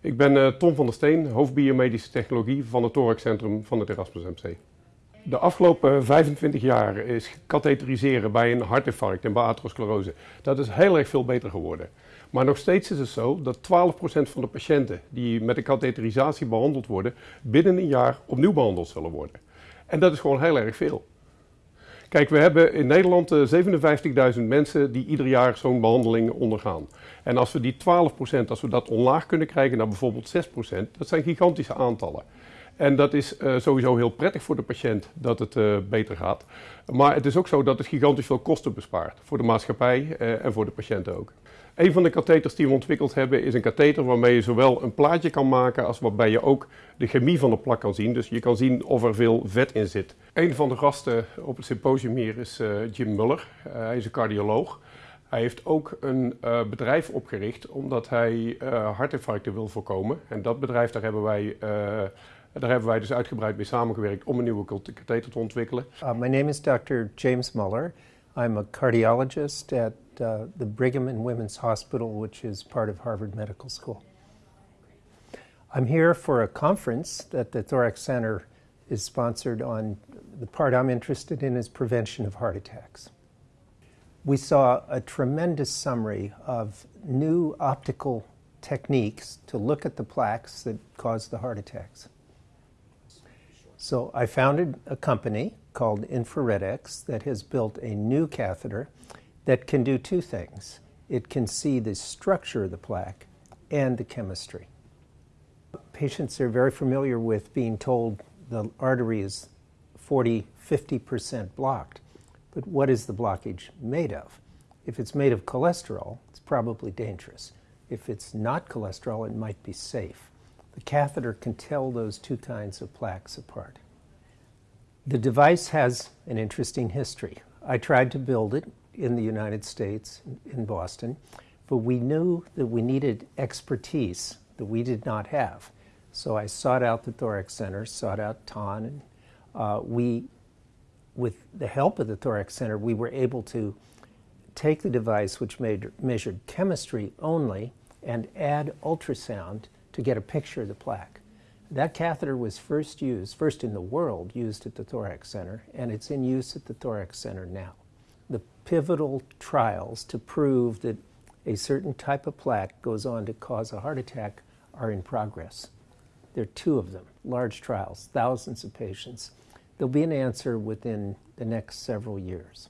Ik ben uh, Tom van der Steen, hoofdbiomedische technologie van het Thoraxcentrum van het Erasmus MC. De afgelopen 25 jaar is katheteriseren bij een hartinfarct en bij atherosclerose. Dat is heel erg veel beter geworden. Maar nog steeds is het zo dat 12% van de patiënten die met een katheterisatie behandeld worden, binnen een jaar opnieuw behandeld zullen worden. En dat is gewoon heel erg veel. Kijk, we hebben in Nederland 57.000 eh, mensen die ieder jaar zo'n behandeling ondergaan. En als we die 12%, als we dat omlaag kunnen krijgen naar bijvoorbeeld 6%, dat zijn gigantische aantallen. En dat is uh, sowieso heel prettig voor de patiënt dat het uh, beter gaat. Maar het is ook zo dat het gigantisch veel kosten bespaart. Voor de maatschappij uh, en voor de patiënt ook. Een van de katheters die we ontwikkeld hebben is een katheter waarmee je zowel een plaatje kan maken als waarbij je ook de chemie van de plak kan zien. Dus je kan zien of er veel vet in zit. Een van de gasten op het symposium hier is Jim Muller. hij is een cardioloog. Hij heeft ook een bedrijf opgericht omdat hij uh, hartinfarcten wil voorkomen. En dat bedrijf, daar hebben wij, daar hebben wij dus uitgebreid mee samengewerkt om een nieuwe katheter te ontwikkelen. Uh, my name is Dr. James Muller. I'm a cardiologist at uh, the Brigham and Women's Hospital, which is part of Harvard Medical School. I'm here for a conference that the Thorax Center is sponsored on. The part I'm interested in is prevention of heart attacks we saw a tremendous summary of new optical techniques to look at the plaques that cause the heart attacks. So I founded a company called InfraredX that has built a new catheter that can do two things. It can see the structure of the plaque and the chemistry. Patients are very familiar with being told the artery is 40, 50% blocked. But what is the blockage made of? If it's made of cholesterol, it's probably dangerous. If it's not cholesterol, it might be safe. The catheter can tell those two kinds of plaques apart. The device has an interesting history. I tried to build it in the United States, in Boston, but we knew that we needed expertise that we did not have. So I sought out the Thorax Center, sought out Ton, and uh, we with the help of the Thorax Center, we were able to take the device, which made, measured chemistry only, and add ultrasound to get a picture of the plaque. That catheter was first used, first in the world, used at the Thorax Center, and it's in use at the Thorax Center now. The pivotal trials to prove that a certain type of plaque goes on to cause a heart attack are in progress. There are two of them, large trials, thousands of patients. There'll be an answer within the next several years.